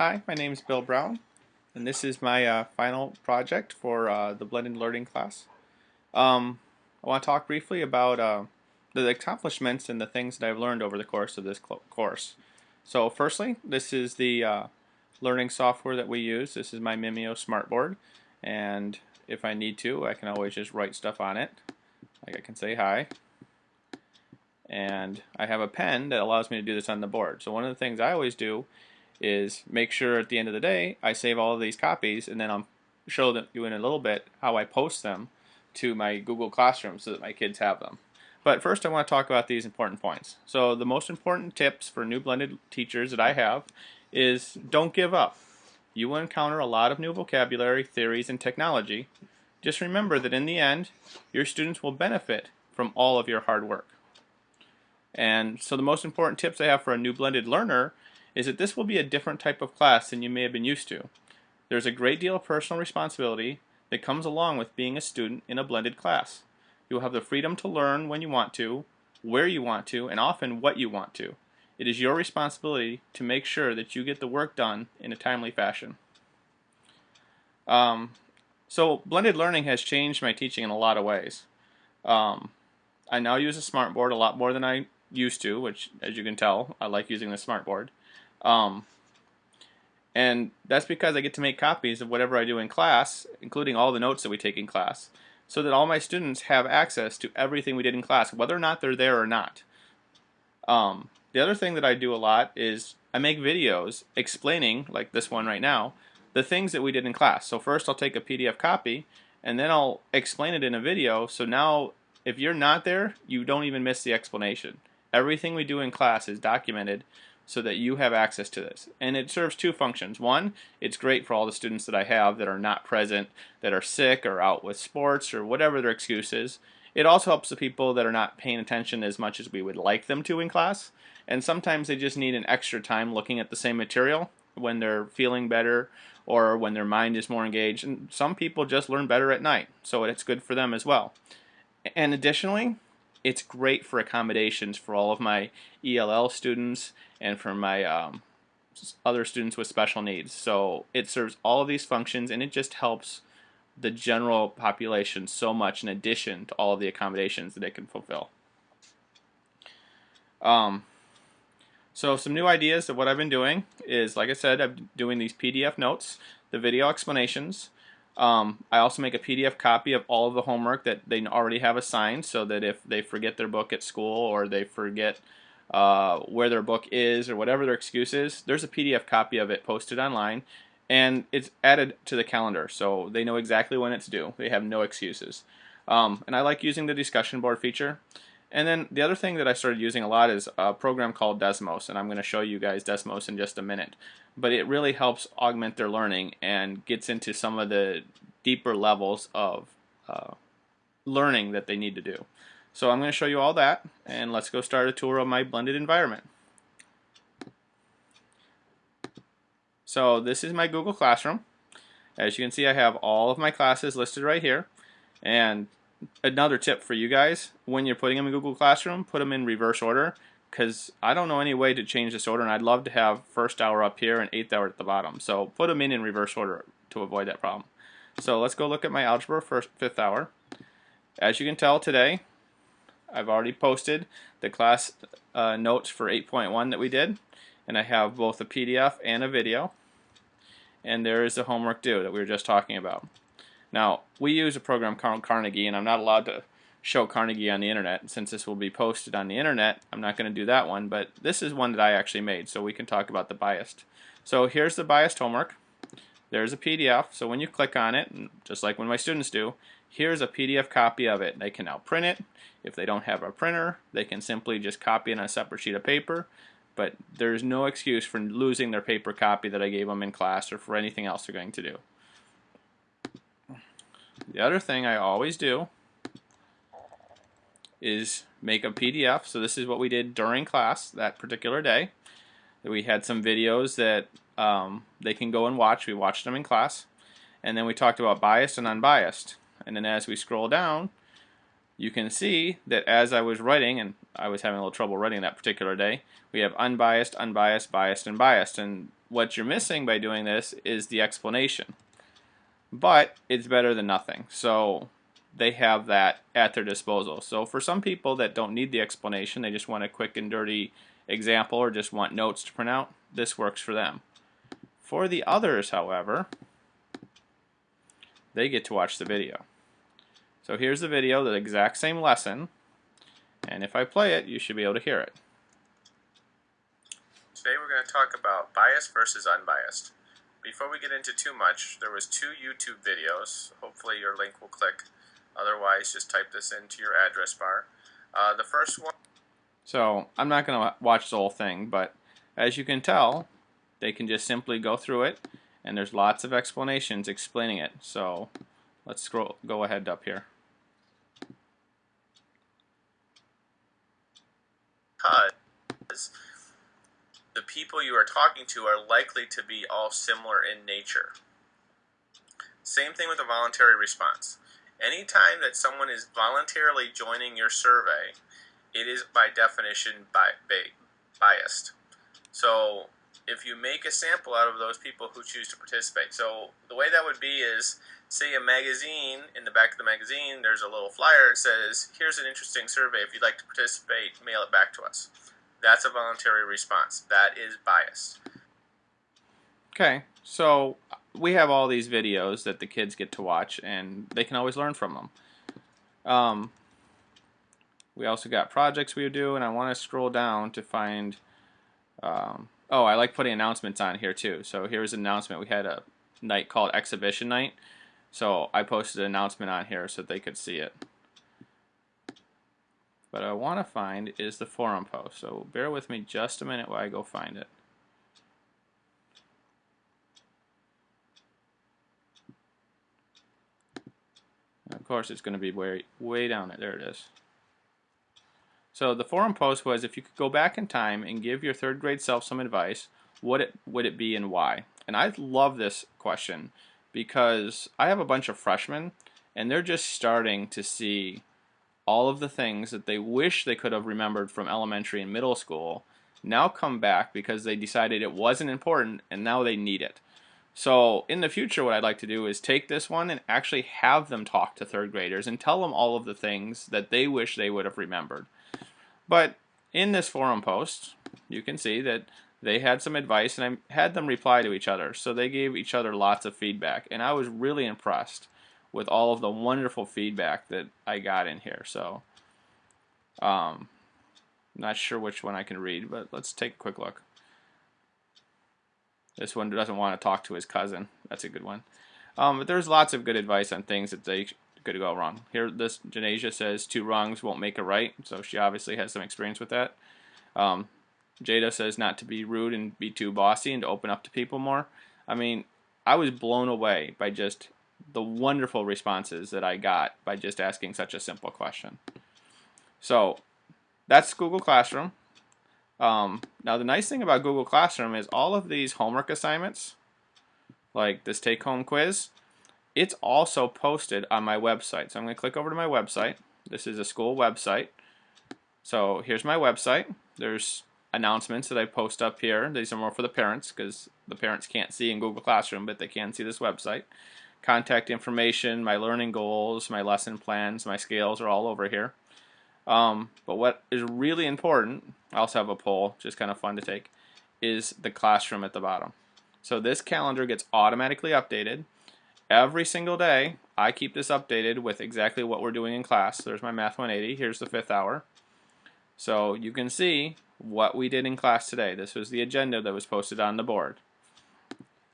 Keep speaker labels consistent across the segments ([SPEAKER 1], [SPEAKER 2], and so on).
[SPEAKER 1] Hi, my name is Bill Brown, and this is my uh, final project for uh, the blended learning class. Um, I want to talk briefly about uh, the accomplishments and the things that I've learned over the course of this course. So firstly, this is the uh, learning software that we use. This is my Mimio smartboard, and if I need to, I can always just write stuff on it. Like I can say hi. And I have a pen that allows me to do this on the board. So one of the things I always do is make sure at the end of the day I save all of these copies and then I'll show them, you in a little bit how I post them to my Google Classroom so that my kids have them. But first I want to talk about these important points. So the most important tips for new blended teachers that I have is don't give up. You will encounter a lot of new vocabulary, theories, and technology. Just remember that in the end, your students will benefit from all of your hard work. And so the most important tips I have for a new blended learner is that this will be a different type of class than you may have been used to. There's a great deal of personal responsibility that comes along with being a student in a blended class. You'll have the freedom to learn when you want to, where you want to, and often what you want to. It is your responsibility to make sure that you get the work done in a timely fashion. Um, so blended learning has changed my teaching in a lot of ways. Um, I now use a smartboard a lot more than I used to, which as you can tell, I like using the smartboard. Um, and that's because I get to make copies of whatever I do in class, including all the notes that we take in class, so that all my students have access to everything we did in class, whether or not they're there or not. Um, the other thing that I do a lot is I make videos explaining, like this one right now, the things that we did in class. So first I'll take a PDF copy, and then I'll explain it in a video, so now if you're not there, you don't even miss the explanation. Everything we do in class is documented so that you have access to this. And it serves two functions. One, it's great for all the students that I have that are not present, that are sick or out with sports or whatever their excuse is. It also helps the people that are not paying attention as much as we would like them to in class. And sometimes they just need an extra time looking at the same material when they're feeling better or when their mind is more engaged. And some people just learn better at night, so it's good for them as well. And additionally, it's great for accommodations for all of my ELL students and for my um, other students with special needs. So it serves all of these functions and it just helps the general population so much in addition to all of the accommodations that it can fulfill. Um, so some new ideas of what I've been doing is, like I said, I'm doing these PDF notes, the video explanations, um, I also make a PDF copy of all of the homework that they already have assigned so that if they forget their book at school or they forget uh, where their book is or whatever their excuse is, there's a PDF copy of it posted online and it's added to the calendar so they know exactly when it's due. They have no excuses. Um, and I like using the discussion board feature. And then the other thing that I started using a lot is a program called Desmos, and I'm going to show you guys Desmos in just a minute. But it really helps augment their learning and gets into some of the deeper levels of uh, learning that they need to do. So I'm going to show you all that, and let's go start a tour of my blended environment. So this is my Google Classroom. As you can see, I have all of my classes listed right here. And another tip for you guys when you're putting them in Google Classroom, put them in reverse order because I don't know any way to change this order and I'd love to have first hour up here and eighth hour at the bottom. So put them in in reverse order to avoid that problem. So let's go look at my algebra first fifth hour. As you can tell today, I've already posted the class uh, notes for 8.1 that we did and I have both a PDF and a video and there is the homework due that we were just talking about. Now, we use a program called Carnegie, and I'm not allowed to show Carnegie on the internet. Since this will be posted on the internet, I'm not going to do that one, but this is one that I actually made, so we can talk about the biased. So here's the biased homework. There's a PDF, so when you click on it, just like when my students do, here's a PDF copy of it. They can now print it. If they don't have a printer, they can simply just copy it on a separate sheet of paper, but there's no excuse for losing their paper copy that I gave them in class or for anything else they're going to do. The other thing I always do is make a PDF. So this is what we did during class that particular day. We had some videos that um, they can go and watch. We watched them in class. And then we talked about biased and unbiased. And then as we scroll down, you can see that as I was writing, and I was having a little trouble writing that particular day, we have unbiased, unbiased, biased, and biased. And what you're missing by doing this is the explanation. But it's better than nothing. So they have that at their disposal. So for some people that don't need the explanation, they just want a quick and dirty example or just want notes to print out, this works for them. For the others, however, they get to watch the video. So here's the video, the exact same lesson, and if I play it, you should be able to hear it.
[SPEAKER 2] Today we're going to talk about biased versus unbiased. Before we get into too much, there was two YouTube videos. Hopefully your link will click. Otherwise, just type this into your address bar. Uh, the first one.
[SPEAKER 1] So I'm not going to watch the whole thing, but as you can tell, they can just simply go through it, and there's lots of explanations explaining it. So let's scroll, go ahead up here.
[SPEAKER 2] Because the people you are talking to are likely to be all similar in nature. Same thing with a voluntary response. Anytime that someone is voluntarily joining your survey, it is by definition bi biased. So if you make a sample out of those people who choose to participate, so the way that would be is say a magazine, in the back of the magazine, there's a little flyer that says, here's an interesting survey. If you'd like to participate, mail it back to us. That's a voluntary response. That is biased.
[SPEAKER 1] Okay, so we have all these videos that the kids get to watch, and they can always learn from them. Um, we also got projects we do, and I want to scroll down to find. Um, oh, I like putting announcements on here too. So here's an announcement. We had a night called Exhibition Night. So I posted an announcement on here so they could see it. But I want to find is the forum post. So bear with me just a minute while I go find it. of course, it's going to be way, way down there. There it is. So the forum post was if you could go back in time and give your third grade self some advice, what it would it be and why? And I love this question because I have a bunch of freshmen and they're just starting to see all of the things that they wish they could have remembered from elementary and middle school now come back because they decided it wasn't important and now they need it. So in the future what I'd like to do is take this one and actually have them talk to third graders and tell them all of the things that they wish they would have remembered. But in this forum post, you can see that they had some advice and I had them reply to each other. So they gave each other lots of feedback and I was really impressed with all of the wonderful feedback that I got in here. So um, not sure which one I can read, but let's take a quick look. This one doesn't want to talk to his cousin. That's a good one. Um, but there's lots of good advice on things that they could go wrong. Here, this Janasia says two wrongs won't make a right, so she obviously has some experience with that. Um, Jada says not to be rude and be too bossy and to open up to people more. I mean, I was blown away by just the wonderful responses that I got by just asking such a simple question. So that's Google Classroom. Um, now the nice thing about Google Classroom is all of these homework assignments, like this take-home quiz, it's also posted on my website. So I'm going to click over to my website. This is a school website. So here's my website. There's announcements that I post up here. These are more for the parents because the parents can't see in Google Classroom, but they can see this website. Contact information, my learning goals, my lesson plans, my scales are all over here. Um, but what is really important, I also have a poll, just kind of fun to take, is the classroom at the bottom. So this calendar gets automatically updated every single day I keep this updated with exactly what we're doing in class. There's my Math 180. Here's the fifth hour. So you can see what we did in class today. This was the agenda that was posted on the board.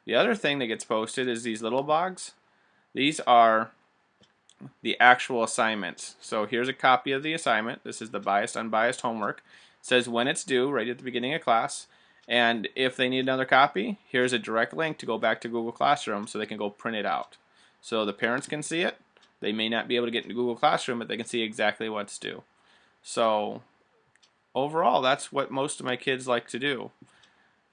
[SPEAKER 1] The other thing that gets posted is these little blogs. These are the actual assignments. So here's a copy of the assignment. This is the biased unbiased homework. It says when it's due right at the beginning of class. And if they need another copy, here's a direct link to go back to Google Classroom so they can go print it out. So the parents can see it. They may not be able to get into Google Classroom, but they can see exactly what's due. So overall, that's what most of my kids like to do.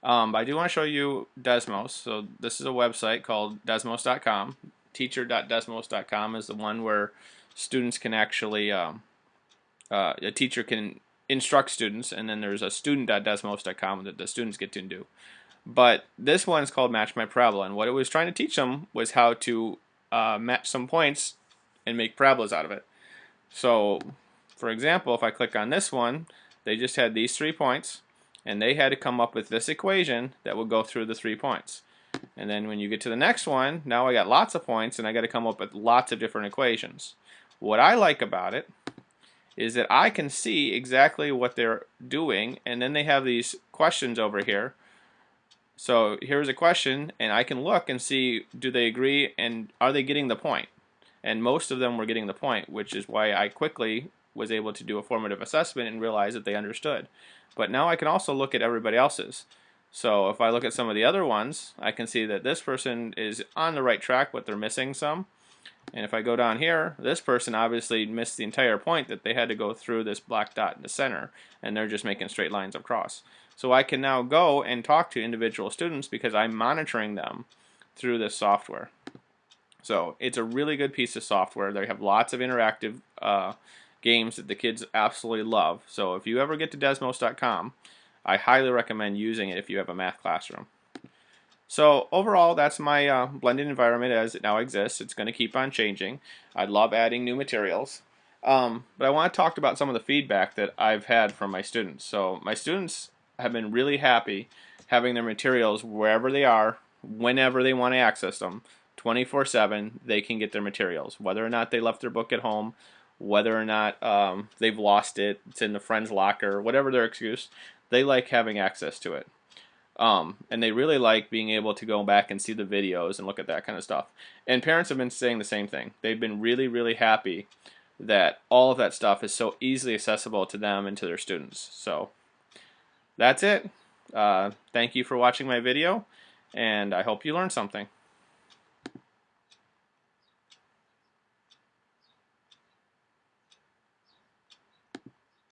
[SPEAKER 1] Um, I do want to show you Desmos. So this is a website called desmos.com. Teacher.desmos.com is the one where students can actually, um, uh, a teacher can instruct students, and then there's a student.desmos.com that the students get to do. But this one is called Match My Parabola, and what it was trying to teach them was how to uh, match some points and make parabolas out of it. So, for example, if I click on this one, they just had these three points, and they had to come up with this equation that would go through the three points. And then when you get to the next one, now I got lots of points, and I got to come up with lots of different equations. What I like about it is that I can see exactly what they're doing, and then they have these questions over here so here's a question, and I can look and see do they agree and are they getting the point? And most of them were getting the point, which is why I quickly was able to do a formative assessment and realize that they understood. But now I can also look at everybody else's. So if I look at some of the other ones, I can see that this person is on the right track, but they're missing some. And if I go down here, this person obviously missed the entire point that they had to go through this black dot in the center, and they're just making straight lines across. So I can now go and talk to individual students because I'm monitoring them through this software. So it's a really good piece of software. They have lots of interactive uh, games that the kids absolutely love. So if you ever get to Desmos.com, I highly recommend using it if you have a math classroom. So overall, that's my uh, blended environment as it now exists. It's going to keep on changing. I love adding new materials. Um, but I want to talk about some of the feedback that I've had from my students. So my students have been really happy having their materials wherever they are, whenever they want to access them, 24-7, they can get their materials. Whether or not they left their book at home, whether or not um, they've lost it, it's in the friend's locker, whatever their excuse, they like having access to it. Um, and they really like being able to go back and see the videos and look at that kind of stuff. And parents have been saying the same thing. They've been really, really happy that all of that stuff is so easily accessible to them and to their students. So that's it. Uh, thank you for watching my video, and I hope you learned something.